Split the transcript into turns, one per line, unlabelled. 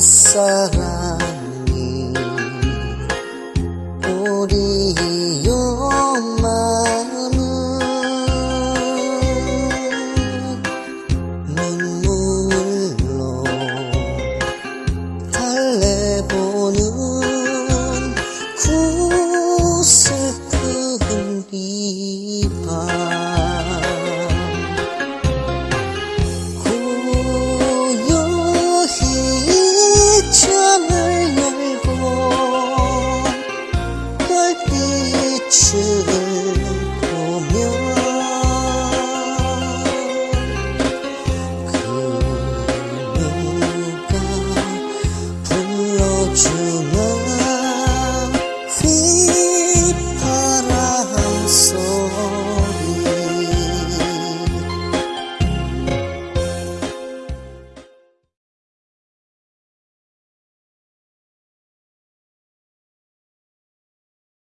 사랑이 우리의 마음은 눈물로 달래보는 구슬 그 뿐이 是。